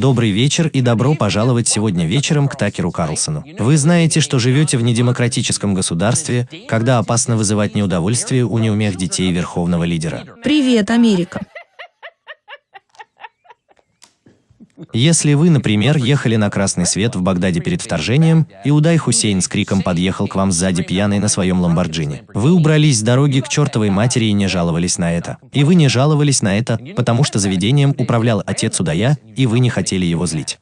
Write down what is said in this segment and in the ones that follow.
Добрый вечер и добро пожаловать сегодня вечером к Такеру Карлсону. Вы знаете, что живете в недемократическом государстве, когда опасно вызывать неудовольствие у неумех детей верховного лидера. Привет, Америка. Если вы, например, ехали на красный свет в Багдаде перед вторжением, и Удай Хусейн с криком подъехал к вам сзади пьяный на своем Ламборджини. Вы убрались с дороги к чертовой матери и не жаловались на это. И вы не жаловались на это, потому что заведением управлял отец Удая, и вы не хотели его злить.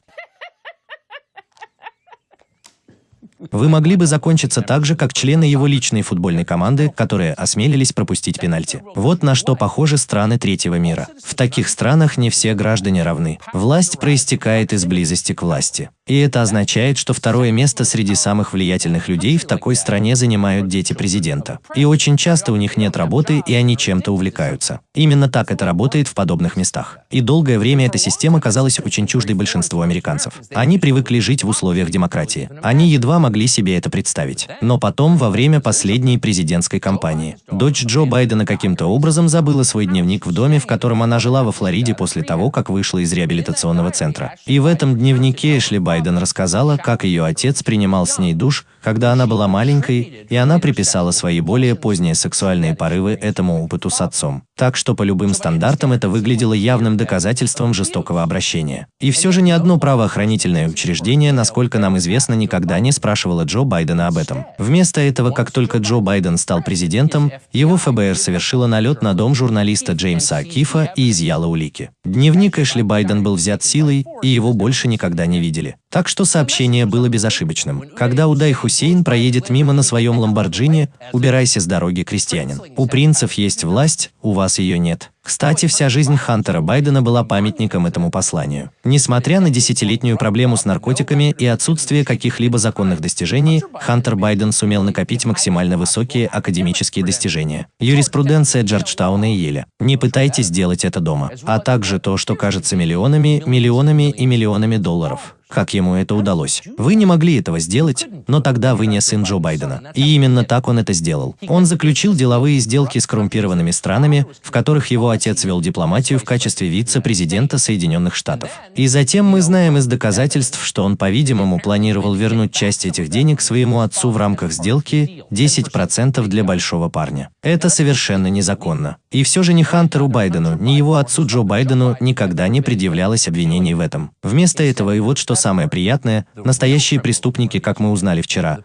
Вы могли бы закончиться так же, как члены его личной футбольной команды, которые осмелились пропустить пенальти. Вот на что похожи страны третьего мира. В таких странах не все граждане равны. Власть проистекает из близости к власти. И это означает, что второе место среди самых влиятельных людей в такой стране занимают дети президента. И очень часто у них нет работы, и они чем-то увлекаются. Именно так это работает в подобных местах. И долгое время эта система казалась очень чуждой большинству американцев. Они привыкли жить в условиях демократии. Они едва могли себе это представить. Но потом, во время последней президентской кампании, дочь Джо Байдена каким-то образом забыла свой дневник в доме, в котором она жила во Флориде после того, как вышла из реабилитационного центра. И в этом дневнике Эшли Байден Байден рассказала, как ее отец принимал с ней душ, когда она была маленькой, и она приписала свои более поздние сексуальные порывы этому опыту с отцом. Так что по любым стандартам это выглядело явным доказательством жестокого обращения. И все же ни одно правоохранительное учреждение, насколько нам известно, никогда не спрашивало Джо Байдена об этом. Вместо этого, как только Джо Байден стал президентом, его ФБР совершило налет на дом журналиста Джеймса Акифа и изъяло улики. Дневник Эшли Байден был взят силой, и его больше никогда не видели. Так что сообщение было безошибочным. Когда Удай Хусейн проедет мимо на своем Ламборджини, убирайся с дороги, крестьянин. У принцев есть власть, у вас ее нет. Кстати, вся жизнь Хантера Байдена была памятником этому посланию. Несмотря на десятилетнюю проблему с наркотиками и отсутствие каких-либо законных достижений, Хантер Байден сумел накопить максимально высокие академические достижения. Юриспруденция Джорджтауна и Еля. Не пытайтесь делать это дома. А также то, что кажется миллионами, миллионами и миллионами долларов как ему это удалось. Вы не могли этого сделать, но тогда вы не сын Джо Байдена. И именно так он это сделал. Он заключил деловые сделки с коррумпированными странами, в которых его отец вел дипломатию в качестве вице-президента Соединенных Штатов. И затем мы знаем из доказательств, что он, по-видимому, планировал вернуть часть этих денег своему отцу в рамках сделки 10% для большого парня. Это совершенно незаконно. И все же ни Хантеру Байдену, ни его отцу Джо Байдену никогда не предъявлялось обвинений в этом. Вместо этого и вот что самое приятное, настоящие преступники, как мы узнали вчера,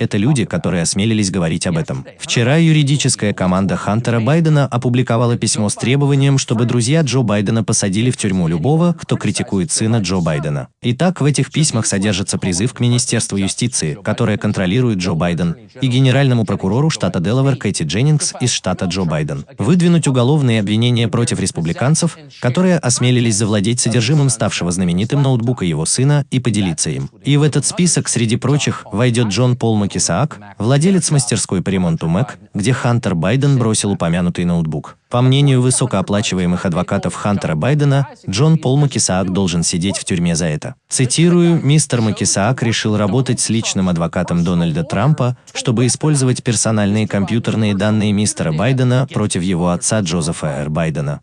это люди, которые осмелились говорить об этом. Вчера юридическая команда Хантера Байдена опубликовала письмо с требованием, чтобы друзья Джо Байдена посадили в тюрьму любого, кто критикует сына Джо Байдена. Итак, в этих письмах содержится призыв к Министерству юстиции, которое контролирует Джо Байден, и генеральному прокурору штата Делавер Кэти Дженнингс из штата Джо Байден, выдвинуть уголовные обвинения против республиканцев, которые осмелились завладеть содержимым ставшего знаменитым ноутбука его сына и поделиться им. И в этот список, среди прочих, войдет Джон Пол Макисаак, владелец мастерской по ремонту Mac, где Хантер Байден бросил упомянутый ноутбук. По мнению высокооплачиваемых адвокатов Хантера Байдена, Джон Пол Макисаак должен сидеть в тюрьме за это. Цитирую, мистер Макисаак решил работать с личным адвокатом Дональда Трампа, чтобы использовать персональные компьютерные данные мистера Байдена против его отца Джозефа Р. Байдена.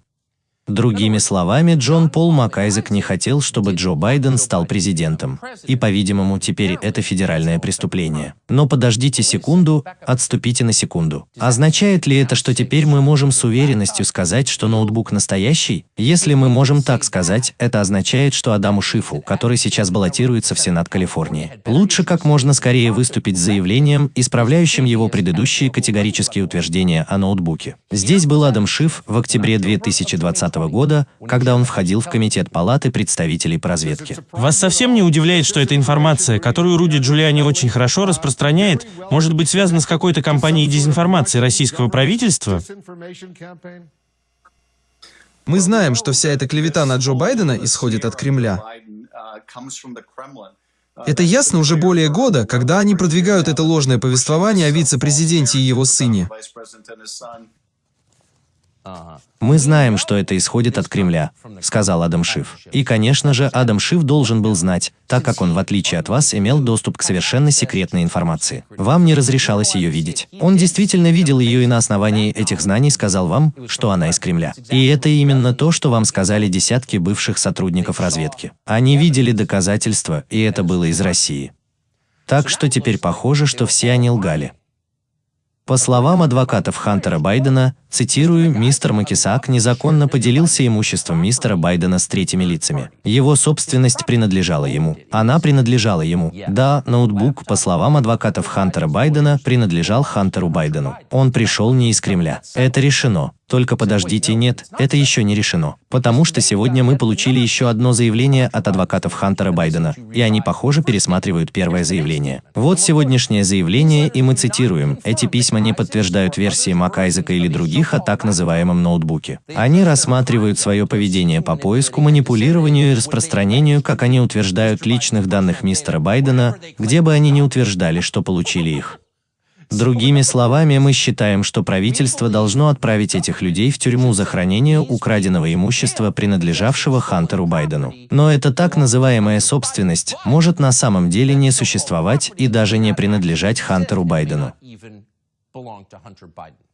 Другими словами, Джон Пол Макайзек не хотел, чтобы Джо Байден стал президентом. И, по-видимому, теперь это федеральное преступление. Но подождите секунду, отступите на секунду. Означает ли это, что теперь мы можем с уверенностью сказать, что ноутбук настоящий? Если мы можем так сказать, это означает, что Адаму Шифу, который сейчас баллотируется в Сенат Калифорнии, лучше как можно скорее выступить с заявлением, исправляющим его предыдущие категорические утверждения о ноутбуке. Здесь был Адам Шиф в октябре 2020 года, когда он входил в Комитет Палаты представителей по разведке. Вас совсем не удивляет, что эта информация, которую Руди Джулиани очень хорошо распространяет, может быть связана с какой-то кампанией дезинформации российского правительства? Мы знаем, что вся эта клевета на Джо Байдена исходит от Кремля. Это ясно уже более года, когда они продвигают это ложное повествование о вице-президенте и его сыне. Мы знаем, что это исходит от Кремля, сказал Адам Шиф. И, конечно же, Адам Шиф должен был знать, так как он, в отличие от вас, имел доступ к совершенно секретной информации. Вам не разрешалось ее видеть. Он действительно видел ее и на основании этих знаний сказал вам, что она из Кремля. И это именно то, что вам сказали десятки бывших сотрудников разведки. Они видели доказательства, и это было из России. Так что теперь похоже, что все они лгали. По словам адвокатов Хантера Байдена, цитирую, мистер Макисак незаконно поделился имуществом мистера Байдена с третьими лицами. Его собственность принадлежала ему. Она принадлежала ему. Да, ноутбук, по словам адвокатов Хантера Байдена, принадлежал Хантеру Байдену. Он пришел не из Кремля. Это решено. Только подождите, нет, это еще не решено. Потому что сегодня мы получили еще одно заявление от адвокатов Хантера Байдена, и они, похоже, пересматривают первое заявление. Вот сегодняшнее заявление, и мы цитируем. Эти письма не подтверждают версии МакАйзека или других о так называемом ноутбуке. Они рассматривают свое поведение по поиску, манипулированию и распространению, как они утверждают, личных данных мистера Байдена, где бы они ни утверждали, что получили их. Другими словами, мы считаем, что правительство должно отправить этих людей в тюрьму за хранение украденного имущества, принадлежавшего Хантеру Байдену. Но эта так называемая собственность может на самом деле не существовать и даже не принадлежать Хантеру Байдену.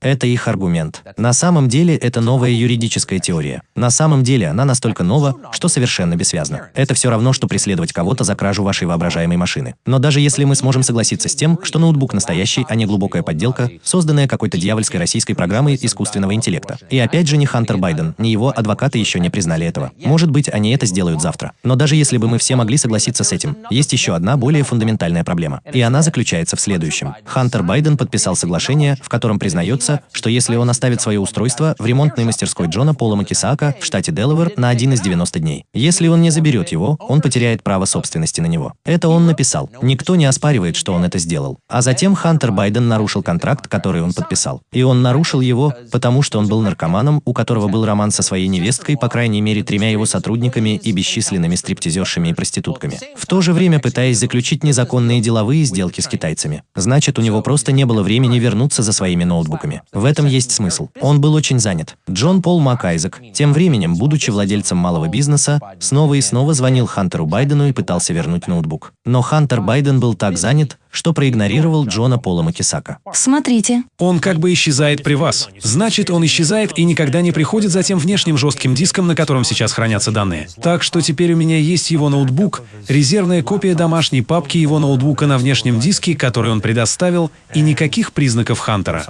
Это их аргумент. На самом деле это новая юридическая теория. На самом деле она настолько нова, что совершенно бессвязна. Это все равно, что преследовать кого-то за кражу вашей воображаемой машины. Но даже если мы сможем согласиться с тем, что ноутбук настоящий, а не глубокая подделка, созданная какой-то дьявольской российской программой искусственного интеллекта. И опять же не Хантер Байден, ни его адвокаты еще не признали этого. Может быть, они это сделают завтра. Но даже если бы мы все могли согласиться с этим, есть еще одна более фундаментальная проблема. И она заключается в следующем. Хантер Байден подписал соглашение, в котором признается, что если он оставит свое устройство в ремонтной мастерской Джона Пола Макисака в штате Делавер на один из 90 дней. Если он не заберет его, он потеряет право собственности на него. Это он написал. Никто не оспаривает, что он это сделал. А затем Хантер Байден нарушил контракт, который он подписал. И он нарушил его, потому что он был наркоманом, у которого был роман со своей невесткой, по крайней мере тремя его сотрудниками и бесчисленными стриптизершами и проститутками. В то же время пытаясь заключить незаконные деловые сделки с китайцами. Значит, у него просто не было времени вернуться за своими ноутбуками. В этом есть смысл. Он был очень занят. Джон Пол МакАйзек, тем временем, будучи владельцем малого бизнеса, снова и снова звонил Хантеру Байдену и пытался вернуть ноутбук. Но Хантер Байден был так занят, что проигнорировал Джона Пола Макисака. Смотрите. Он как бы исчезает при вас. Значит, он исчезает и никогда не приходит за тем внешним жестким диском, на котором сейчас хранятся данные. Так что теперь у меня есть его ноутбук, резервная копия домашней папки его ноутбука на внешнем диске, который он предоставил, и никаких признаков Хантера.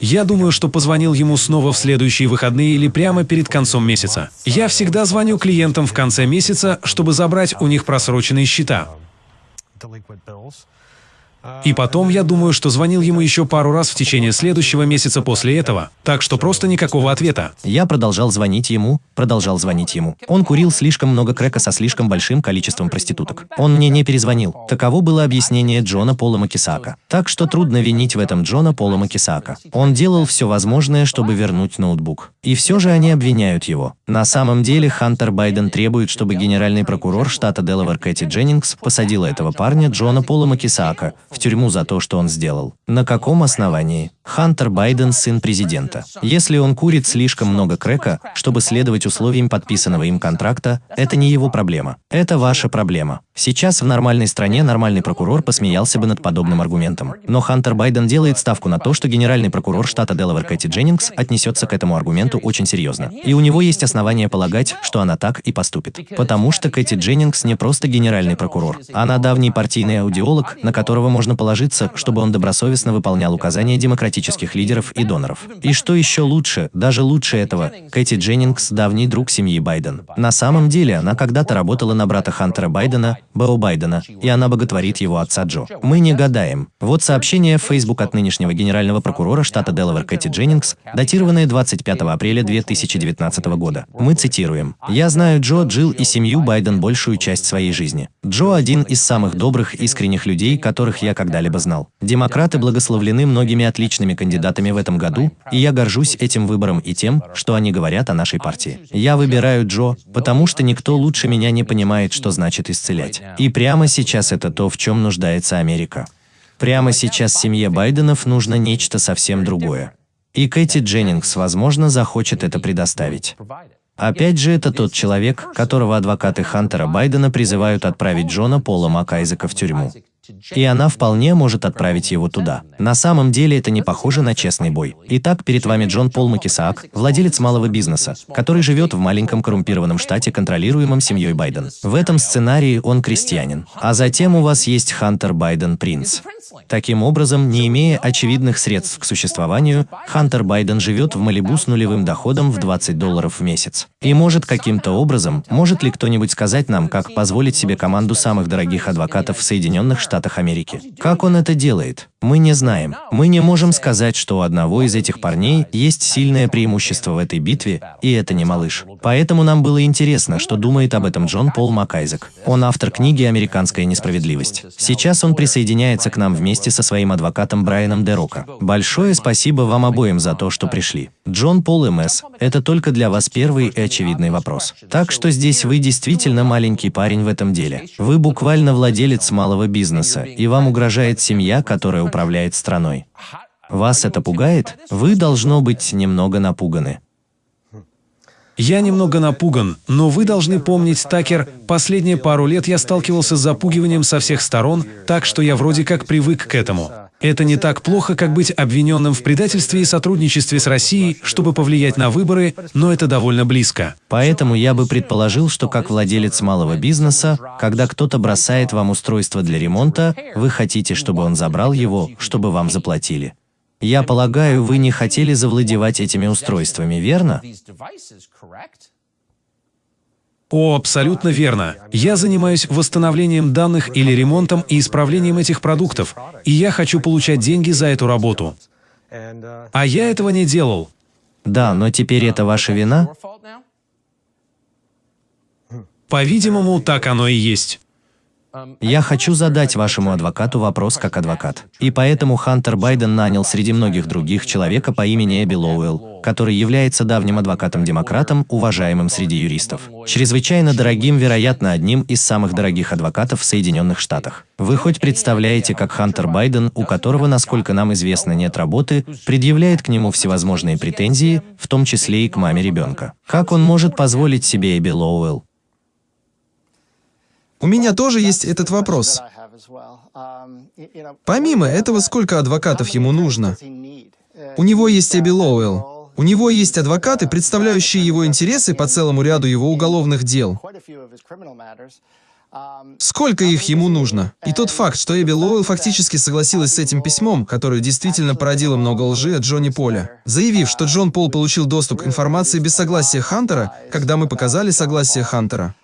Я думаю, что позвонил ему снова в следующие выходные или прямо перед концом месяца. Я всегда звоню клиентам в конце месяца, чтобы забрать у них просроченные счета. И потом, я думаю, что звонил ему еще пару раз в течение следующего месяца после этого. Так что просто никакого ответа. Я продолжал звонить ему, продолжал звонить ему. Он курил слишком много крека со слишком большим количеством проституток. Он мне не перезвонил. Таково было объяснение Джона Пола Макисака. Так что трудно винить в этом Джона Пола Макисака. Он делал все возможное, чтобы вернуть ноутбук. И все же они обвиняют его. На самом деле Хантер Байден требует, чтобы генеральный прокурор штата Делавер Кэти Дженнингс посадила этого парня Джона Пола Макисака в тюрьму за то, что он сделал. На каком основании? Хантер Байден – сын президента. Если он курит слишком много крека, чтобы следовать условиям подписанного им контракта, это не его проблема. Это ваша проблема. Сейчас в нормальной стране нормальный прокурор посмеялся бы над подобным аргументом. Но Хантер Байден делает ставку на то, что генеральный прокурор штата Делавер Кэти Дженнингс отнесется к этому аргументу очень серьезно. И у него есть основания полагать, что она так и поступит. Потому что Кэти Дженнингс не просто генеральный прокурор. Она давний партийный аудиолог, на которого можно положиться, чтобы он добросовестно выполнял указания демократических лидеров и доноров. И что еще лучше, даже лучше этого, Кэти Дженнингс – давний друг семьи Байден. На самом деле, она когда-то работала на брата Хантера Байдена, Бо Байдена, и она боготворит его отца Джо. Мы не гадаем. Вот сообщение в Facebook от нынешнего генерального прокурора штата Делавер Кэти Дженнингс, датированное 25 апреля 2019 года. Мы цитируем. «Я знаю Джо, Джилл и семью Байден большую часть своей жизни. Джо – один из самых добрых, искренних людей, которых я когда-либо знал. Демократы благословлены многими отличными кандидатами в этом году, и я горжусь этим выбором и тем, что они говорят о нашей партии. Я выбираю Джо, потому что никто лучше меня не понимает, что значит исцелять. И прямо сейчас это то, в чем нуждается Америка. Прямо сейчас семье Байденов нужно нечто совсем другое. И Кэти Дженнингс, возможно, захочет это предоставить. Опять же, это тот человек, которого адвокаты Хантера Байдена призывают отправить Джона Пола Макайзека в тюрьму. И она вполне может отправить его туда. На самом деле это не похоже на честный бой. Итак, перед вами Джон Пол Макисаак, владелец малого бизнеса, который живет в маленьком коррумпированном штате, контролируемом семьей Байден. В этом сценарии он крестьянин. А затем у вас есть Хантер Байден Принц. Таким образом, не имея очевидных средств к существованию, Хантер Байден живет в Малибу с нулевым доходом в 20 долларов в месяц. И может каким-то образом, может ли кто-нибудь сказать нам, как позволить себе команду самых дорогих адвокатов в Соединенных Штатах Америки? Как он это делает? Мы не знаем. Мы не можем сказать, что у одного из этих парней есть сильное преимущество в этой битве, и это не малыш. Поэтому нам было интересно, что думает об этом Джон Пол Макайзек. Он автор книги «Американская несправедливость». Сейчас он присоединяется к нам вместе со своим адвокатом Брайаном Дерока. Большое спасибо вам обоим за то, что пришли. Джон Пол МС, это только для вас первый и очевидный вопрос. Так что здесь вы действительно маленький парень в этом деле. Вы буквально владелец малого бизнеса, и вам угрожает семья, которая управляет страной. Вас это пугает? Вы, должно быть, немного напуганы. Я немного напуган, но вы должны помнить, Такер, последние пару лет я сталкивался с запугиванием со всех сторон, так что я вроде как привык к этому. Это не так плохо, как быть обвиненным в предательстве и сотрудничестве с Россией, чтобы повлиять на выборы, но это довольно близко. Поэтому я бы предположил, что как владелец малого бизнеса, когда кто-то бросает вам устройство для ремонта, вы хотите, чтобы он забрал его, чтобы вам заплатили. Я полагаю, вы не хотели завладевать этими устройствами, верно? О, абсолютно верно. Я занимаюсь восстановлением данных или ремонтом и исправлением этих продуктов, и я хочу получать деньги за эту работу. А я этого не делал. Да, но теперь это ваша вина? По-видимому, так оно и есть. Я хочу задать вашему адвокату вопрос как адвокат. И поэтому Хантер Байден нанял среди многих других человека по имени Эбби Лоуэлл, который является давним адвокатом-демократом, уважаемым среди юристов. Чрезвычайно дорогим, вероятно, одним из самых дорогих адвокатов в Соединенных Штатах. Вы хоть представляете, как Хантер Байден, у которого, насколько нам известно, нет работы, предъявляет к нему всевозможные претензии, в том числе и к маме ребенка? Как он может позволить себе Эбби Лоуэлл? У меня тоже есть этот вопрос. Помимо этого, сколько адвокатов ему нужно? У него есть Эбби Лоуэлл. У него есть адвокаты, представляющие его интересы по целому ряду его уголовных дел. Сколько их ему нужно? И тот факт, что Эбби Лоуэлл фактически согласилась с этим письмом, которое действительно породило много лжи от Джонни Поля, заявив, что Джон Пол получил доступ к информации без согласия Хантера, когда мы показали согласие Хантера.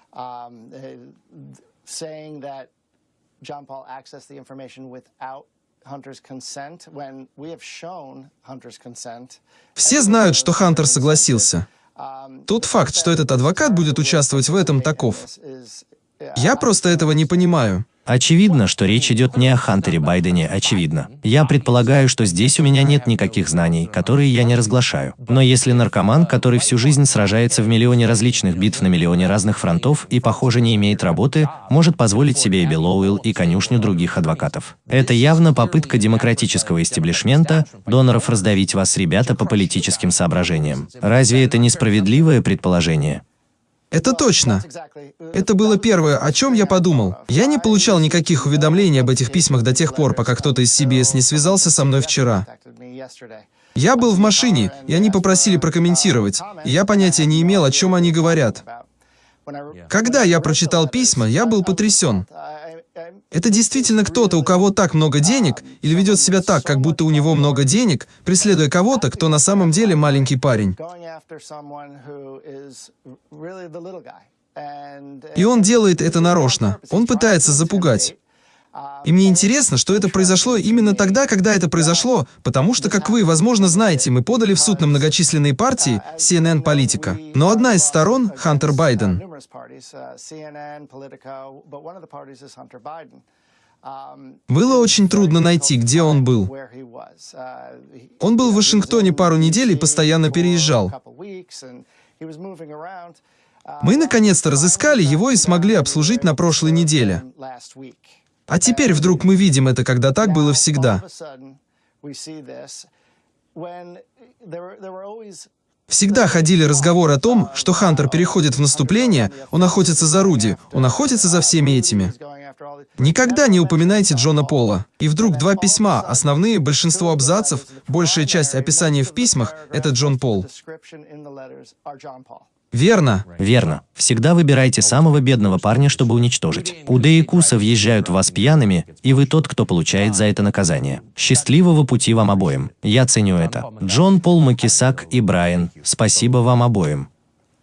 Saying that John Paul accessed the information without Hunter's consent when we have shown Hunter's consent. Все знают, что Хантер согласился. Тот факт, что этот адвокат будет участвовать в этом, таков. Я просто этого не понимаю. Очевидно, что речь идет не о Хантере Байдене, очевидно. Я предполагаю, что здесь у меня нет никаких знаний, которые я не разглашаю. Но если наркоман, который всю жизнь сражается в миллионе различных битв на миллионе разных фронтов и, похоже, не имеет работы, может позволить себе Эбби Лоуэлл и конюшню других адвокатов. Это явно попытка демократического истеблишмента, доноров раздавить вас, ребята, по политическим соображениям. Разве это несправедливое предположение? Это точно. Это было первое, о чем я подумал. Я не получал никаких уведомлений об этих письмах до тех пор, пока кто-то из CBS не связался со мной вчера. Я был в машине, и они попросили прокомментировать, я понятия не имел, о чем они говорят. Когда я прочитал письма, я был потрясен. Это действительно кто-то, у кого так много денег, или ведет себя так, как будто у него много денег, преследуя кого-то, кто на самом деле маленький парень. И он делает это нарочно. Он пытается запугать. И мне интересно, что это произошло именно тогда, когда это произошло, потому что, как вы, возможно, знаете, мы подали в суд на многочисленные партии CNN Политика. Но одна из сторон — Хантер Байден. Было очень трудно найти, где он был. Он был в Вашингтоне пару недель и постоянно переезжал. Мы наконец-то разыскали его и смогли обслужить на прошлой неделе. А теперь вдруг мы видим это, когда так было всегда. Всегда ходили разговоры о том, что Хантер переходит в наступление, он охотится за Руди, он охотится за всеми этими. Никогда не упоминайте Джона Пола. И вдруг два письма, основные, большинство абзацев, большая часть описаний в письмах — это Джон Пол. Верно. Верно. Всегда выбирайте самого бедного парня, чтобы уничтожить. Уды и Куса въезжают в вас пьяными, и вы тот, кто получает за это наказание. Счастливого пути вам обоим. Я ценю это. Джон Пол Макисак и Брайан, спасибо вам обоим.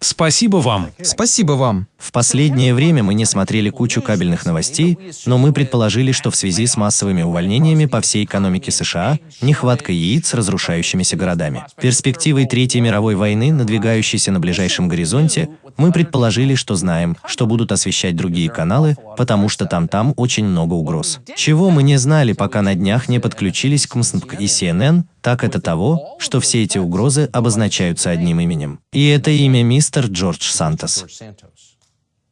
Спасибо вам. Спасибо вам. В последнее время мы не смотрели кучу кабельных новостей, но мы предположили, что в связи с массовыми увольнениями по всей экономике США, нехватка яиц с разрушающимися городами, перспективой Третьей мировой войны, надвигающейся на ближайшем горизонте, мы предположили, что знаем, что будут освещать другие каналы, потому что там-там очень много угроз. Чего мы не знали, пока на днях не подключились к МСНПК и CNN, так это того, что все эти угрозы обозначаются одним именем. И это имя мистер Джордж Сантос.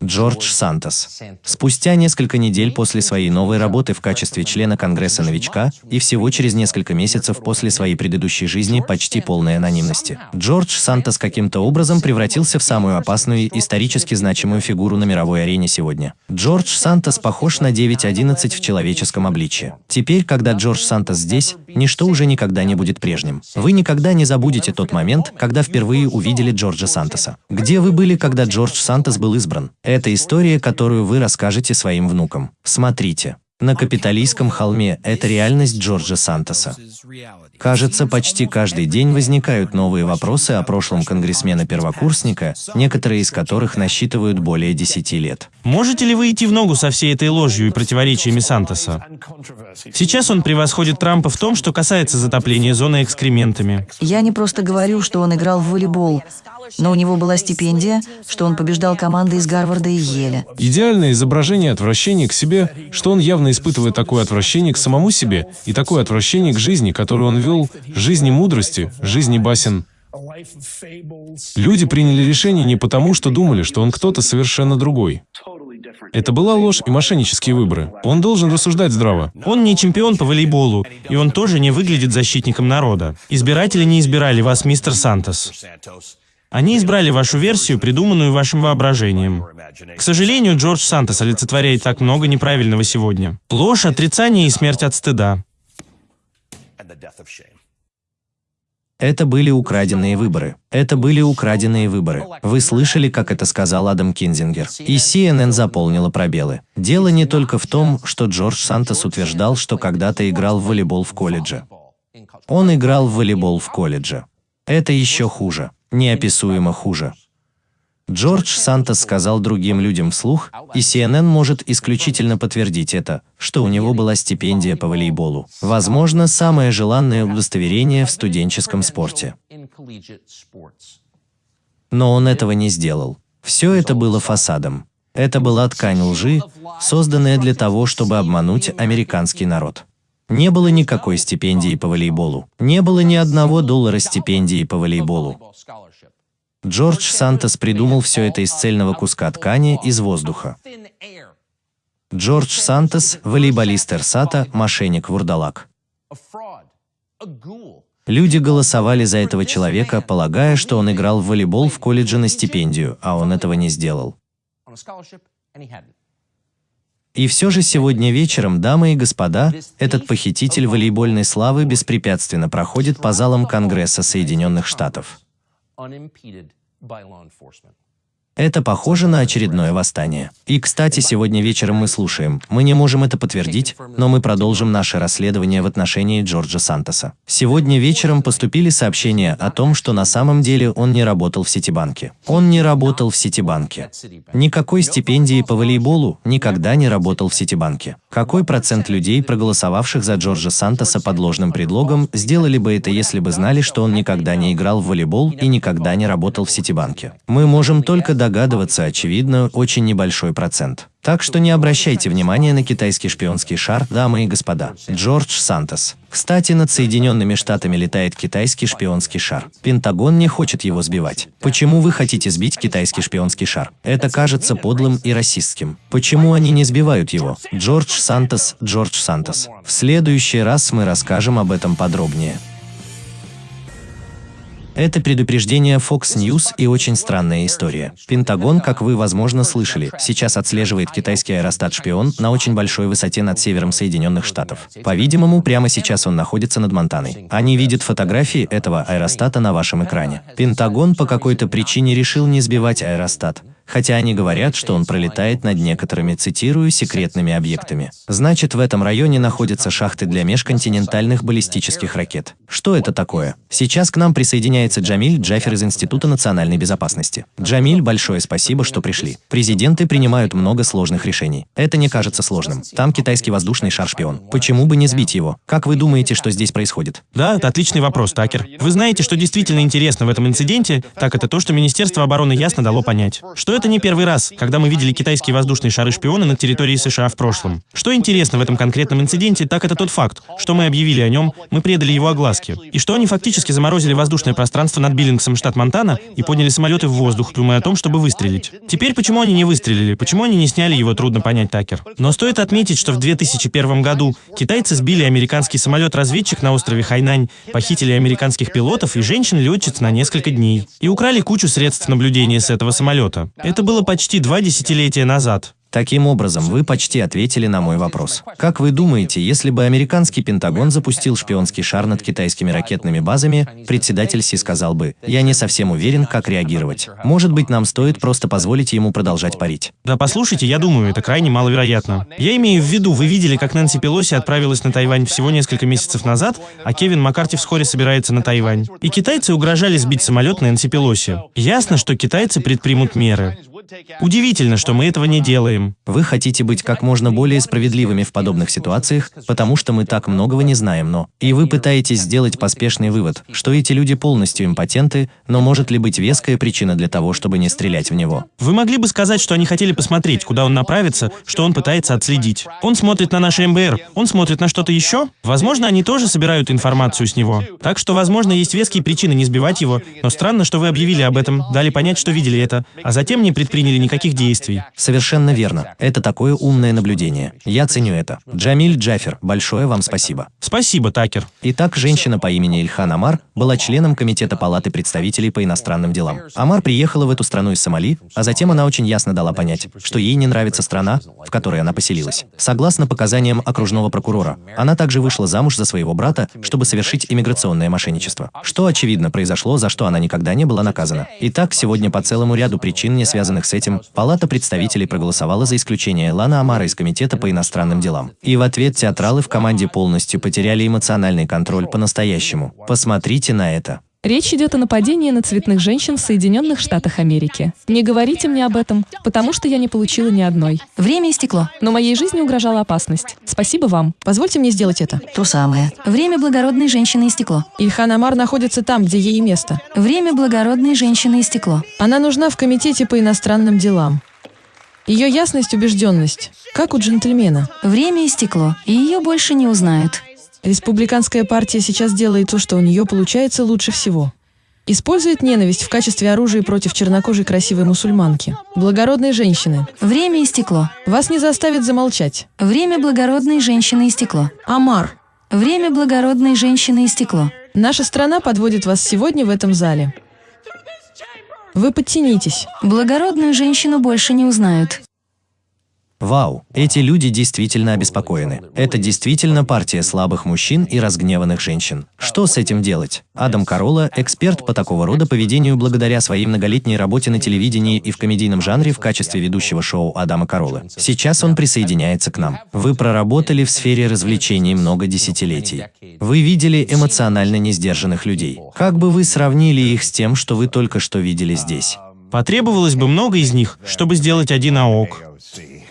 Джордж Сантос. Спустя несколько недель после своей новой работы в качестве члена Конгресса новичка и всего через несколько месяцев после своей предыдущей жизни почти полной анонимности, Джордж Сантос каким-то образом превратился в самую опасную и исторически значимую фигуру на мировой арене сегодня. Джордж Сантос похож на 9.11 в человеческом обличье. Теперь, когда Джордж Сантос здесь, ничто уже никогда не будет прежним. Вы никогда не забудете тот момент, когда впервые увидели Джорджа Сантоса. Где вы были, когда Джордж Сантос был избран? Это история, которую вы расскажете своим внукам. Смотрите. На капиталистском холме – это реальность Джорджа Сантоса. Кажется, почти каждый день возникают новые вопросы о прошлом конгрессмена-первокурсника, некоторые из которых насчитывают более 10 лет. Можете ли вы идти в ногу со всей этой ложью и противоречиями Сантоса? Сейчас он превосходит Трампа в том, что касается затопления зоны экскрементами. Я не просто говорю, что он играл в волейбол, но у него была стипендия, что он побеждал команды из Гарварда и Еля. Идеальное изображение отвращения к себе, что он явно испытывает такое отвращение к самому себе и такое отвращение к жизни, которую он вел, жизни мудрости, жизни басен. Люди приняли решение не потому, что думали, что он кто-то совершенно другой. Это была ложь и мошеннические выборы. Он должен рассуждать здраво. Он не чемпион по волейболу, и он тоже не выглядит защитником народа. Избиратели не избирали вас, мистер Сантос. Они избрали вашу версию, придуманную вашим воображением. К сожалению, Джордж Сантос олицетворяет так много неправильного сегодня. Ложь, отрицание и смерть от стыда. Это были украденные выборы. Это были украденные выборы. Вы слышали, как это сказал Адам Кинзингер. И CNN заполнила пробелы. Дело не только в том, что Джордж Сантос утверждал, что когда-то играл в волейбол в колледже. Он играл в волейбол в колледже. Это еще хуже. Неописуемо хуже. Джордж Сантос сказал другим людям вслух, и CNN может исключительно подтвердить это, что у него была стипендия по волейболу. Возможно, самое желанное удостоверение в студенческом спорте. Но он этого не сделал. Все это было фасадом. Это была ткань лжи, созданная для того, чтобы обмануть американский народ. Не было никакой стипендии по волейболу. Не было ни одного доллара стипендии по волейболу. Джордж Сантос придумал все это из цельного куска ткани из воздуха. Джордж Сантос, волейболист Эрсата, мошенник-вурдалак. Люди голосовали за этого человека, полагая, что он играл в волейбол в колледже на стипендию, а он этого не сделал. И все же сегодня вечером, дамы и господа, этот похититель волейбольной славы беспрепятственно проходит по залам Конгресса Соединенных Штатов. Это похоже на очередное восстание. И, кстати, сегодня вечером мы слушаем. Мы не можем это подтвердить, но мы продолжим наше расследование в отношении Джорджа Сантоса. Сегодня вечером поступили сообщения о том, что на самом деле он не работал в Ситибанке. Он не работал в Ситибанке. Никакой стипендии по волейболу никогда не работал в Ситибанке. Какой процент людей, проголосовавших за Джорджа Сантоса под ложным предлогом, сделали бы это, если бы знали, что он никогда не играл в волейбол и никогда не работал в Ситибанке? Мы можем только догадываться, очевидно, очень небольшой процент. Так что не обращайте внимания на китайский шпионский шар, дамы и господа. Джордж Сантос. Кстати, над Соединенными Штатами летает китайский шпионский шар. Пентагон не хочет его сбивать. Почему вы хотите сбить китайский шпионский шар? Это кажется подлым и расистским. Почему они не сбивают его? Джордж Сантос, Джордж Сантос. В следующий раз мы расскажем об этом подробнее. Это предупреждение Fox News и очень странная история. Пентагон, как вы, возможно, слышали, сейчас отслеживает китайский аэростат-шпион на очень большой высоте над севером Соединенных Штатов. По-видимому, прямо сейчас он находится над Монтаной. Они видят фотографии этого аэростата на вашем экране. Пентагон по какой-то причине решил не сбивать аэростат хотя они говорят, что он пролетает над некоторыми, цитирую, секретными объектами. Значит, в этом районе находятся шахты для межконтинентальных баллистических ракет. Что это такое? Сейчас к нам присоединяется Джамиль Джафер из Института национальной безопасности. Джамиль, большое спасибо, что пришли. Президенты принимают много сложных решений. Это не кажется сложным. Там китайский воздушный шар-шпион. Почему бы не сбить его? Как вы думаете, что здесь происходит? Да, это отличный вопрос, Такер. Вы знаете, что действительно интересно в этом инциденте, так это то, что Министерство обороны ясно дало понять, что это не первый раз, когда мы видели китайские воздушные шары-шпионы на территории США в прошлом. Что интересно в этом конкретном инциденте, так это тот факт, что мы объявили о нем, мы предали его огласке. И что они фактически заморозили воздушное пространство над Биллингсом, штат Монтана, и подняли самолеты в воздух, думая о том, чтобы выстрелить. Теперь почему они не выстрелили, почему они не сняли его, трудно понять, Такер. Но стоит отметить, что в 2001 году китайцы сбили американский самолет-разведчик на острове Хайнань, похитили американских пилотов и женщин-летчиц на несколько дней. И украли кучу средств наблюдения с этого самолета. Это было почти два десятилетия назад. Таким образом, вы почти ответили на мой вопрос. Как вы думаете, если бы американский Пентагон запустил шпионский шар над китайскими ракетными базами, председатель Си сказал бы, «Я не совсем уверен, как реагировать. Может быть, нам стоит просто позволить ему продолжать парить». Да послушайте, я думаю, это крайне маловероятно. Я имею в виду, вы видели, как Нэнси Пелоси отправилась на Тайвань всего несколько месяцев назад, а Кевин Маккарти вскоре собирается на Тайвань. И китайцы угрожали сбить самолет Нэнси Пелоси. Ясно, что китайцы предпримут меры. Удивительно, что мы этого не делаем. Вы хотите быть как можно более справедливыми в подобных ситуациях, потому что мы так многого не знаем, но... И вы пытаетесь сделать поспешный вывод, что эти люди полностью импотенты, но может ли быть веская причина для того, чтобы не стрелять в него? Вы могли бы сказать, что они хотели посмотреть, куда он направится, что он пытается отследить. Он смотрит на наше МБР, он смотрит на что-то еще? Возможно, они тоже собирают информацию с него. Так что, возможно, есть веские причины не сбивать его, но странно, что вы объявили об этом, дали понять, что видели это, а затем не предприняли предприняли никаких действий. Совершенно верно. Это такое умное наблюдение. Я ценю это. Джамиль Джафер, большое вам спасибо. Спасибо, Такер. Итак, женщина по имени Ильхан Амар была членом Комитета Палаты представителей по иностранным делам. Амар приехала в эту страну из Сомали, а затем она очень ясно дала понять, что ей не нравится страна, в которой она поселилась. Согласно показаниям окружного прокурора, она также вышла замуж за своего брата, чтобы совершить иммиграционное мошенничество. Что, очевидно, произошло, за что она никогда не была наказана. Итак, сегодня по целому ряду причин, не связанных связанных с этим, Палата представителей проголосовала за исключение Лана Амара из Комитета по иностранным делам. И в ответ театралы в команде полностью потеряли эмоциональный контроль по-настоящему. Посмотрите на это. Речь идет о нападении на цветных женщин в Соединенных Штатах Америки. Не говорите мне об этом, потому что я не получила ни одной. Время истекло. Но моей жизни угрожала опасность. Спасибо вам. Позвольте мне сделать это. То самое. Время благородной женщины истекло. Ильхан Амар находится там, где ей место. Время благородной женщины истекло. Она нужна в Комитете по иностранным делам. Ее ясность, убежденность, как у джентльмена. Время истекло, и ее больше не узнают. Республиканская партия сейчас делает то, что у нее получается лучше всего. Использует ненависть в качестве оружия против чернокожей красивой мусульманки. Благородной женщины. Время истекло. Вас не заставит замолчать. Время благородной женщины истекло. Амар. Время благородной женщины истекло. Наша страна подводит вас сегодня в этом зале. Вы подтянитесь. Благородную женщину больше не узнают. Вау, эти люди действительно обеспокоены. Это действительно партия слабых мужчин и разгневанных женщин. Что с этим делать? Адам Карола – эксперт по такого рода поведению благодаря своей многолетней работе на телевидении и в комедийном жанре в качестве ведущего шоу Адама Каролы. Сейчас он присоединяется к нам. Вы проработали в сфере развлечений много десятилетий. Вы видели эмоционально несдержанных людей. Как бы вы сравнили их с тем, что вы только что видели здесь? Потребовалось бы много из них, чтобы сделать один АОК.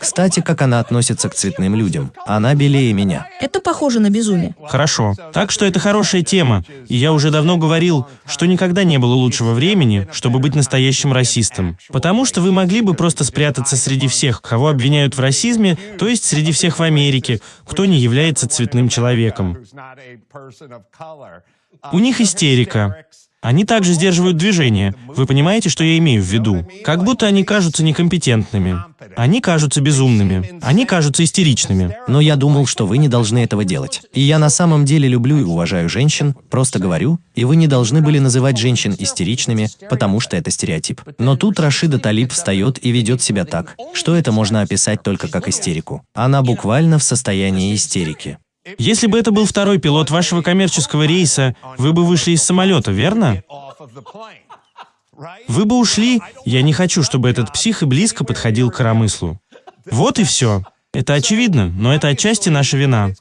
Кстати, как она относится к цветным людям. Она белее меня. Это похоже на безумие. Хорошо. Так что это хорошая тема. И я уже давно говорил, что никогда не было лучшего времени, чтобы быть настоящим расистом. Потому что вы могли бы просто спрятаться среди всех, кого обвиняют в расизме, то есть среди всех в Америке, кто не является цветным человеком. У них истерика. Они также сдерживают движение. Вы понимаете, что я имею в виду? Как будто они кажутся некомпетентными. Они кажутся безумными. Они кажутся истеричными. Но я думал, что вы не должны этого делать. И я на самом деле люблю и уважаю женщин, просто говорю, и вы не должны были называть женщин истеричными, потому что это стереотип. Но тут Рашида Талиб встает и ведет себя так, что это можно описать только как истерику. Она буквально в состоянии истерики. Если бы это был второй пилот вашего коммерческого рейса, вы бы вышли из самолета, верно? Вы бы ушли. Я не хочу, чтобы этот псих и близко подходил к коромыслу. Вот и все. Это очевидно, но это отчасти наша вина.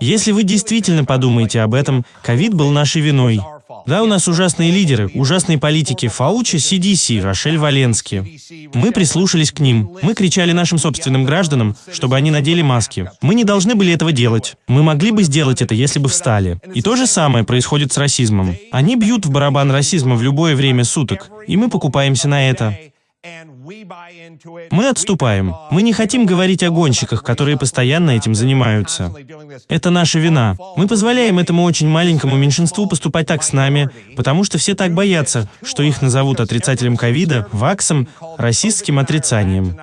Если вы действительно подумаете об этом, ковид был нашей виной. Да, у нас ужасные лидеры, ужасные политики Фаучи, CDC, Рошель Валенски. Мы прислушались к ним. Мы кричали нашим собственным гражданам, чтобы они надели маски. Мы не должны были этого делать. Мы могли бы сделать это, если бы встали. И то же самое происходит с расизмом. Они бьют в барабан расизма в любое время суток, и мы покупаемся на это. Мы отступаем. Мы не хотим говорить о гонщиках, которые постоянно этим занимаются. Это наша вина. Мы позволяем этому очень маленькому меньшинству поступать так с нами, потому что все так боятся, что их назовут отрицателем ковида, ваксом, расистским отрицанием.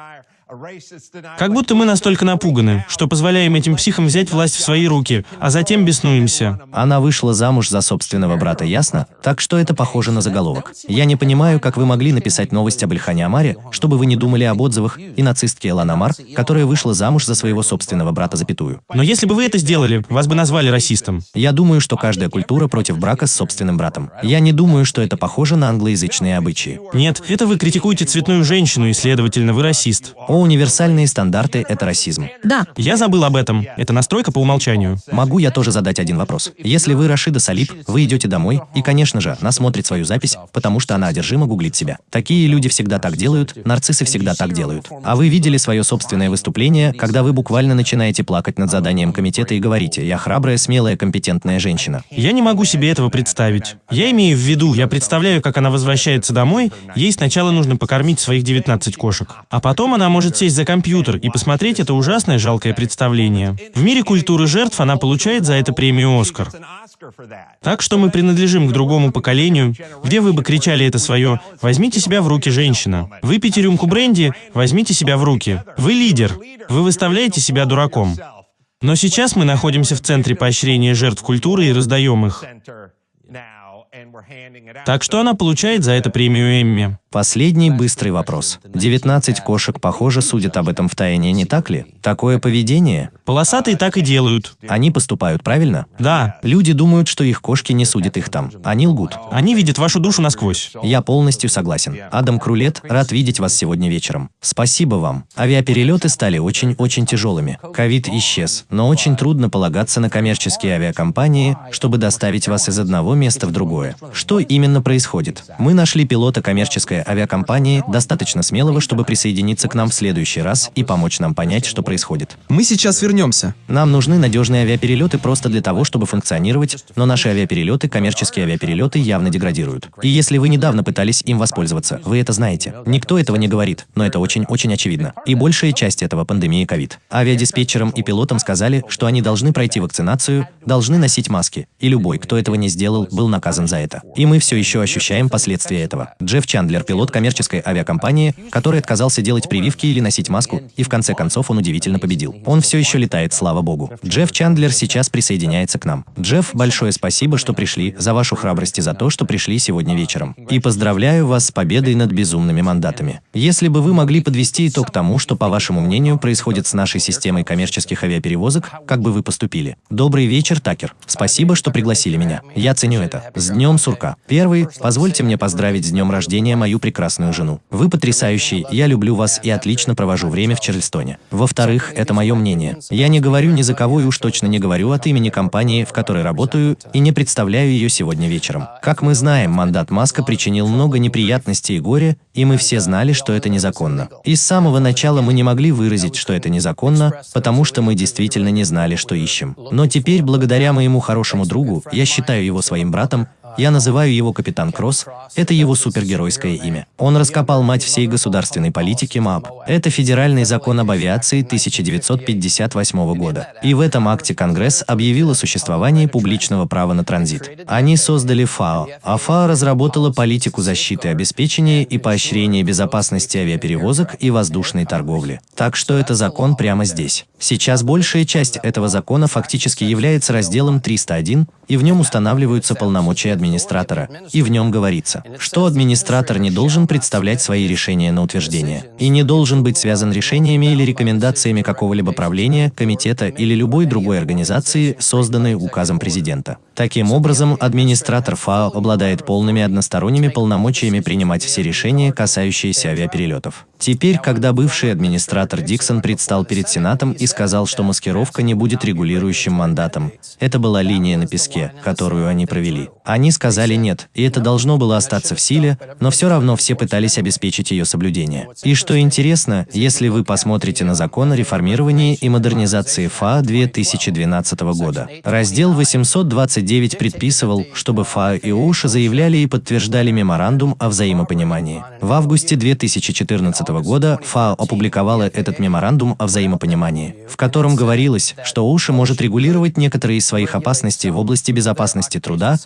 Как будто мы настолько напуганы, что позволяем этим психам взять власть в свои руки, а затем беснуемся. Она вышла замуж за собственного брата, ясно? Так что это похоже на заголовок. Я не понимаю, как вы могли написать новость об Ильхане Амаре, чтобы вы не думали об отзывах и нацистке Элан Амар, которая вышла замуж за своего собственного брата запятую. Но если бы вы это сделали, вас бы назвали расистом. Я думаю, что каждая культура против брака с собственным братом. Я не думаю, что это похоже на англоязычные обычаи. Нет, это вы критикуете цветную женщину, и, следовательно, вы расист. О, универсальные стандарты – это расизм. Да, Я забыл об этом. Это настройка по умолчанию. Могу я тоже задать один вопрос? Если вы Рашида Салиб, вы идете домой, и, конечно же, она смотрит свою запись, потому что она одержимо гуглит себя. Такие люди всегда так делают, нарциссы всегда так делают. А вы видели свое собственное выступление, когда вы буквально начинаете плакать над заданием комитета и говорите «Я храбрая, смелая, компетентная женщина». Я не могу себе этого представить. Я имею в виду, я представляю, как она возвращается домой, ей сначала нужно покормить своих 19 кошек. А потом она может сесть за компьютер и посмотреть это ужасное жалкое представление. В мире культуры жертв она получает за это премию «Оскар». Так что мы принадлежим к другому поколению, где вы бы кричали это свое «Возьмите себя в руки, женщина». Выпейте рюмку бренди, возьмите себя в руки. Вы лидер. Вы выставляете себя дураком. Но сейчас мы находимся в центре поощрения жертв культуры и раздаем их. Так что она получает за это премию Эмми. Последний быстрый вопрос. 19 кошек, похоже, судят об этом в тайне, не так ли? Такое поведение? Полосатые так и делают. Они поступают правильно? Да, Люди думают, что их кошки не судят их там. Они лгут. они видят вашу душу насквозь. Я полностью согласен. Адам Крулет, рад видеть вас сегодня вечером. Спасибо вам. Авиаперелеты стали очень-очень тяжелыми. Ковид исчез, но очень трудно полагаться на коммерческие авиакомпании, чтобы доставить вас из одного места в другое. Что именно происходит? Мы нашли пилота коммерческой авиакомпании, достаточно смелого, чтобы присоединиться к нам в следующий раз и помочь нам понять, что происходит. Мы сейчас вернемся. Нам нужны надежные авиаперелеты просто для того, чтобы функционировать, но наши авиаперелеты, коммерческие авиаперелеты, явно деградируют. И если вы недавно пытались им воспользоваться, вы это знаете. Никто этого не говорит, но это очень-очень очевидно. И большая часть этого пандемии ковид. Авиадиспетчерам и пилотам сказали, что они должны пройти вакцинацию, должны носить маски, и любой, кто этого не сделал, был наказан за это. И мы все еще ощущаем последствия этого. Джефф Чандлер, пилот коммерческой авиакомпании, который отказался делать прививки или носить маску, и в конце концов он удивительно победил. Он все еще летает, слава богу. Джефф Чандлер сейчас присоединяется к нам. Джефф, большое спасибо, что пришли, за вашу храбрость и за то, что пришли сегодня вечером. И поздравляю вас с победой над безумными мандатами. Если бы вы могли подвести итог тому, что, по вашему мнению, происходит с нашей системой коммерческих авиаперевозок, как бы вы поступили? Добрый вечер, Такер. Спасибо, что пригласили меня. Я ценю это. С днем сурка. Первый, позвольте мне поздравить с днем рождения мою прекрасную жену. Вы потрясающий, я люблю вас и отлично провожу время в Чарльстоне. Во-вторых, это мое мнение. Я не говорю ни за кого и уж точно не говорю от имени компании, в которой работаю, и не представляю ее сегодня вечером. Как мы знаем, мандат Маска причинил много неприятностей и горя, и мы все знали, что это незаконно. И с самого начала мы не могли выразить, что это незаконно, потому что мы действительно не знали, что ищем. Но теперь, благодаря моему хорошему другу, я считаю его своим братом, Я называю его Капитан Кросс. Это его супергеройское имя. Он раскопал мать всей государственной политики МАП. Это федеральный закон об авиации 1958 года. И в этом акте Конгресс объявил о существовании публичного права на транзит. Они создали ФАО, а ФАО разработала политику защиты, обеспечения и поощрения безопасности авиаперевозок и воздушной торговли. Так что это закон прямо здесь. Сейчас большая часть этого закона фактически является разделом 301, и в нем устанавливаются полномочия администратора. И в нем говорится, что администратор не должен представлять свои решения на утверждение и не должен быть связан решениями или рекомендациями какого-либо правления, комитета или любой другой организации, созданной указом президента. Таким образом, администратор ФАО обладает полными односторонними полномочиями принимать все решения, касающиеся авиаперелетов. Теперь, когда бывший администратор Диксон предстал перед Сенатом и сказал, что маскировка не будет регулирующим мандатом, это была линия на песке, которую они провели. Они сказали нет, и это должно было остаться в силе, но все равно все пытались обеспечить ее соблюдение. И что интересно, если вы посмотрите на закон о реформировании и модернизации ФА 2012 года, раздел 829 предписывал, чтобы ФА и ОУШ заявляли и подтверждали меморандум о взаимопонимании. В августе 2014 года ФАО опубликовала этот меморандум о взаимопонимании, в котором говорилось, что ОУШа может регулировать некоторые из своих опасностей в области безопасности труда,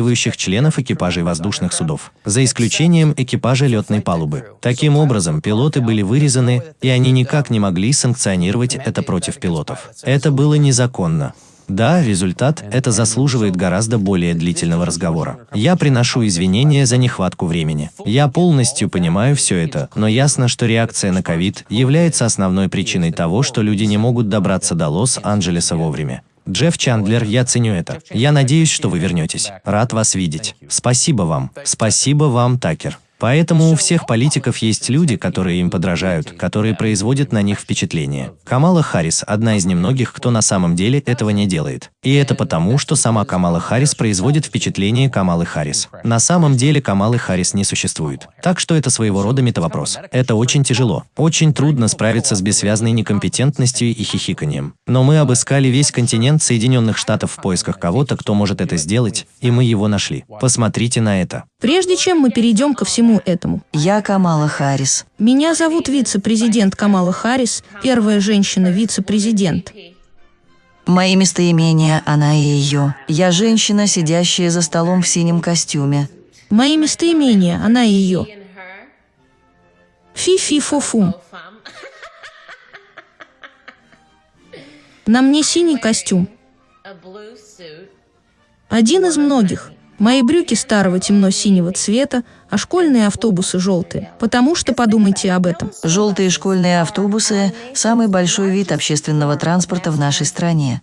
затрагивающих членов экипажей воздушных судов, за исключением экипажа летной палубы. Таким образом, пилоты были вырезаны, и они никак не могли санкционировать это против пилотов. Это было незаконно. Да, результат – это заслуживает гораздо более длительного разговора. Я приношу извинения за нехватку времени. Я полностью понимаю все это, но ясно, что реакция на ковид является основной причиной того, что люди не могут добраться до Лос-Анджелеса вовремя. Джефф Чандлер, я ценю это. Я надеюсь, что вы вернетесь. Рад вас видеть. Спасибо вам. Спасибо вам, Такер. Поэтому у всех политиков есть люди, которые им подражают, которые производят на них впечатление. Камала Харрис – одна из немногих, кто на самом деле этого не делает. И это потому, что сама Камала Харрис производит впечатление Камалы Харрис. На самом деле Камалы Харрис не существует. Так что это своего рода метавопрос. Это очень тяжело. Очень трудно справиться с бессвязной некомпетентностью и хихиканием. Но мы обыскали весь континент Соединенных Штатов в поисках кого-то, кто может это сделать, и мы его нашли. Посмотрите на это. Прежде чем мы перейдем ко всему этому, Я Камала Харрис. меня зовут вице-президент Камала Харрис, первая женщина-вице-президент. Мои местоимения – она и ее. Я женщина, сидящая за столом в синем костюме. Мои местоимения, она и ее. Фи-фи-фу-фу. На мне синий костюм. Один из многих. Мои брюки старого темно-синего цвета, а школьные автобусы желтые. Потому что подумайте об этом. Желтые школьные автобусы – самый большой вид общественного транспорта в нашей стране.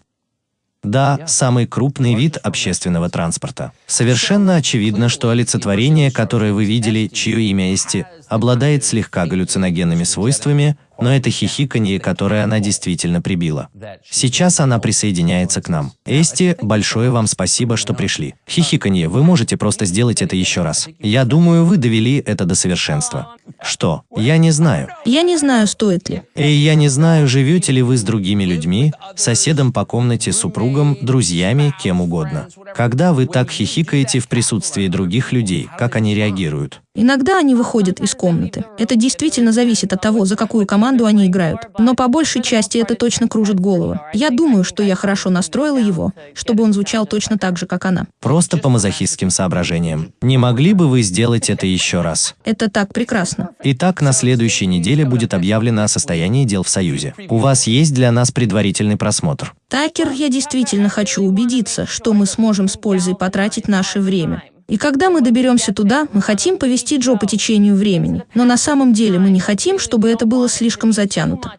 Да, самый крупный вид общественного транспорта. Совершенно очевидно, что олицетворение, которое вы видели, чье имя Эсти, обладает слегка галлюциногенными свойствами, но это хихиканье, которое она действительно прибила. Сейчас она присоединяется к нам. Эсти, большое вам спасибо, что пришли. Хихиканье, вы можете просто сделать это еще раз. Я думаю, вы довели это до совершенства. Что? Я не знаю. Я не знаю, стоит ли. И я не знаю, живете ли вы с другими людьми, соседом по комнате, супругом, друзьями, кем угодно. Когда вы так хихикаете в присутствии других людей, как они реагируют? Иногда они выходят из комнаты. Это действительно зависит от того, за какую команду они играют. Но по большей части это точно кружит голову. Я думаю, что я хорошо настроила его, чтобы он звучал точно так же, как она. Просто по мазохистским соображениям. Не могли бы вы сделать это еще раз? Это так прекрасно. Итак, на следующей неделе будет объявлено о состоянии дел в Союзе. У вас есть для нас предварительный просмотр. Такер, я действительно хочу убедиться, что мы сможем с пользой потратить наше время. И когда мы доберемся туда, мы хотим повести Джо по течению времени. Но на самом деле мы не хотим, чтобы это было слишком затянуто.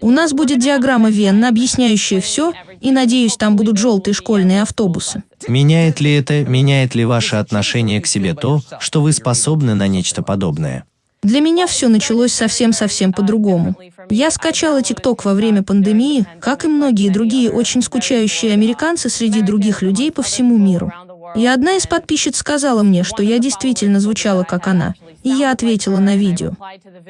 У нас будет диаграмма Венна, объясняющая все, и, надеюсь, там будут желтые школьные автобусы. Меняет ли это, меняет ли ваше отношение к себе то, что вы способны на нечто подобное? Для меня все началось совсем-совсем по-другому. Я скачала ТикТок во время пандемии, как и многие другие очень скучающие американцы среди других людей по всему миру. И одна из подписчиц сказала мне, что я действительно звучала как она. И я ответила на видео.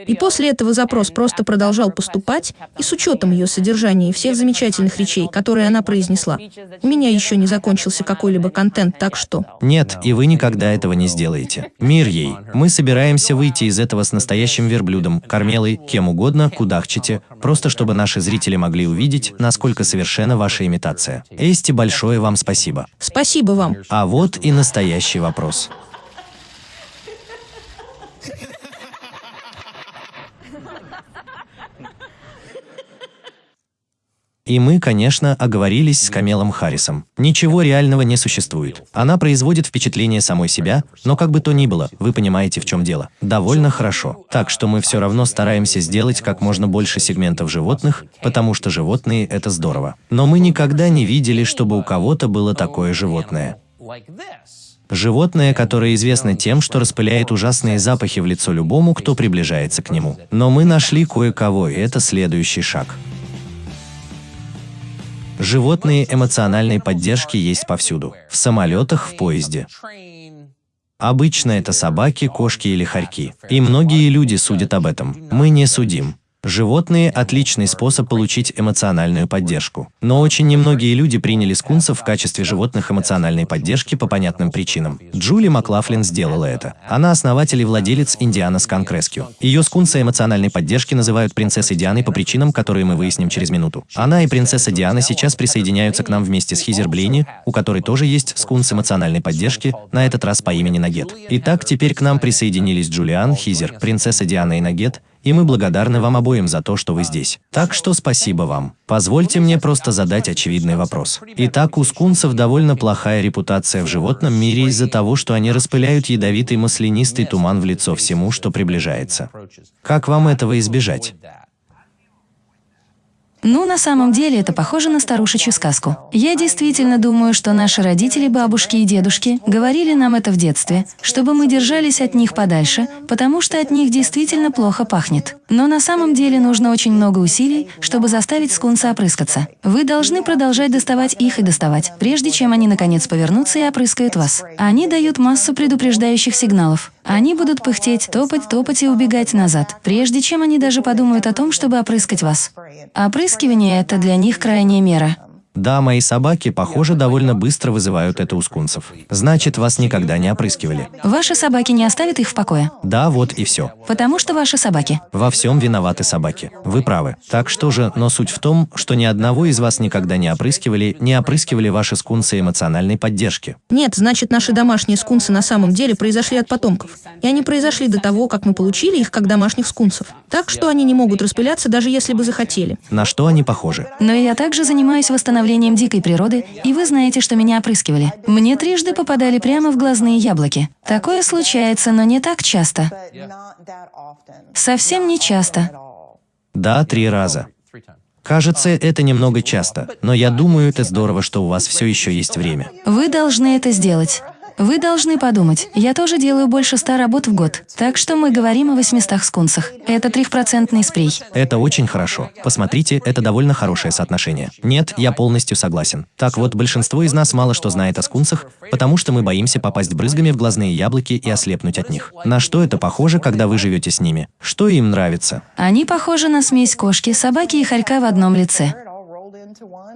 И после этого запрос просто продолжал поступать, и с учетом ее содержания и всех замечательных речей, которые она произнесла, у меня еще не закончился какой-либо контент, так что... Нет, и вы никогда этого не сделаете. Мир ей. Мы собираемся выйти из этого с настоящим верблюдом, кормелой, кем угодно, кудахчите, просто чтобы наши зрители могли увидеть, насколько совершенна ваша имитация. Эсти, большое вам спасибо. Спасибо вам. А вот и настоящий вопрос. И мы, конечно, оговорились с Камелом Харрисом. Ничего реального не существует. Она производит впечатление самой себя, но как бы то ни было, вы понимаете, в чем дело. Довольно хорошо. Так что мы все равно стараемся сделать как можно больше сегментов животных, потому что животные – это здорово. Но мы никогда не видели, чтобы у кого-то было такое животное. Животное, которое известно тем, что распыляет ужасные запахи в лицо любому, кто приближается к нему. Но мы нашли кое-кого, и это следующий шаг. Животные эмоциональной поддержки есть повсюду. В самолетах, в поезде. Обычно это собаки, кошки или хорьки. И многие люди судят об этом. Мы не судим. Животные – отличный способ получить эмоциональную поддержку. Но очень немногие люди приняли скунсов в качестве животных эмоциональной поддержки по понятным причинам. Джули Маклафлин сделала это. Она основатель и владелец Индиана Сканк Rescue. Ее скунса эмоциональной поддержки называют принцессой Дианой по причинам, которые мы выясним через минуту. Она и принцесса Диана сейчас присоединяются к нам вместе с Хизер Блейни, у которой тоже есть скунс эмоциональной поддержки, на этот раз по имени Нагет. Итак, теперь к нам присоединились Джулиан, Хизер, принцесса Диана и Нагет, и мы благодарны вам обоим за то, что вы здесь. Так что спасибо вам. Позвольте мне просто задать очевидный вопрос. Итак, у скунсов довольно плохая репутация в животном мире из-за того, что они распыляют ядовитый маслянистый туман в лицо всему, что приближается. Как вам этого избежать? Ну, на самом деле, это похоже на старушечью сказку. Я действительно думаю, что наши родители, бабушки и дедушки говорили нам это в детстве, чтобы мы держались от них подальше, потому что от них действительно плохо пахнет. Но на самом деле нужно очень много усилий, чтобы заставить скунса опрыскаться. Вы должны продолжать доставать их и доставать, прежде чем они наконец повернутся и опрыскают вас. Они дают массу предупреждающих сигналов. Они будут пыхтеть, топать, топать и убегать назад, прежде чем они даже подумают о том, чтобы опрыскать вас. Опрыскивание – это для них крайняя мера. Да, мои собаки, похоже, довольно быстро вызывают это у скунсов. Значит, вас никогда не опрыскивали. Ваши собаки не оставят их в покое. Да, вот и все. Потому что ваши собаки. Во всем виноваты собаки. Вы правы. Так что же, но суть в том, что ни одного из вас никогда не опрыскивали, не опрыскивали ваши скунсы эмоциональной поддержки. Нет, значит, наши домашние скунсы на самом деле произошли от потомков. И они произошли до того, как мы получили их как домашних скунсов. Так что они не могут распыляться, даже если бы захотели. На что они похожи? Но я также занимаюсь восстановлением дикой природы, и вы знаете, что меня опрыскивали. Мне трижды попадали прямо в глазные яблоки. Такое случается, но не так часто. Совсем не часто. Да, три раза. Кажется, это немного часто, но я думаю, это здорово, что у вас все еще есть время. Вы должны это сделать. Вы должны подумать, я тоже делаю больше ста работ в год, так что мы говорим о 800 скунсах. Это трехпроцентный спрей. Это очень хорошо. Посмотрите, это довольно хорошее соотношение. Нет, я полностью согласен. Так вот, большинство из нас мало что знает о скунсах, потому что мы боимся попасть брызгами в глазные яблоки и ослепнуть от них. На что это похоже, когда вы живете с ними? Что им нравится? Они похожи на смесь кошки, собаки и хорька в одном лице.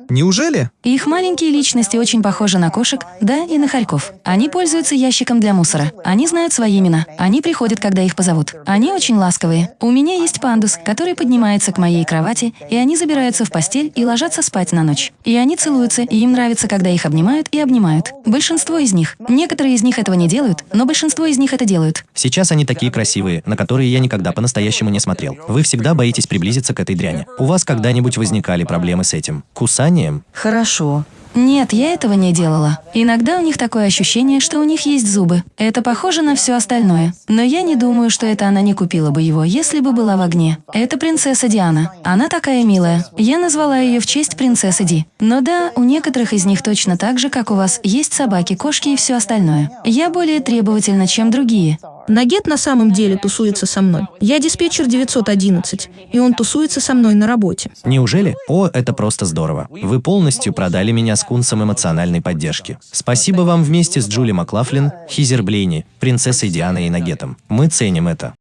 Неужели? Их маленькие личности очень похожи на кошек, да, и на хорьков. Они пользуются ящиком для мусора. Они знают свои имена. Они приходят, когда их позовут. Они очень ласковые. У меня есть пандус, который поднимается к моей кровати, и они забираются в постель и ложатся спать на ночь. И они целуются, и им нравится, когда их обнимают и обнимают. Большинство из них. Некоторые из них этого не делают, но большинство из них это делают. Сейчас они такие красивые, на которые я никогда по-настоящему не смотрел. Вы всегда боитесь приблизиться к этой дряни. У вас когда-нибудь возникали проблемы с этим? Кусанием? Хорошо. Нет, я этого не делала. Иногда у них такое ощущение, что у них есть зубы. Это похоже на все остальное. Но я не думаю, что это она не купила бы его, если бы была в огне. Это принцесса Диана. Она такая милая. Я назвала ее в честь принцессы Ди. Но да, у некоторых из них точно так же, как у вас, есть собаки, кошки и все остальное. Я более требовательна, чем другие. Нагет на самом деле тусуется со мной. Я диспетчер 911, и он тусуется со мной на работе. Неужели? О, это просто здорово. Вы полностью продали меня с кунсом эмоциональной поддержки. Спасибо вам вместе с Джули Маклафлин, Хизер Блейни, принцессой Дианой и Нагетом. Мы ценим это.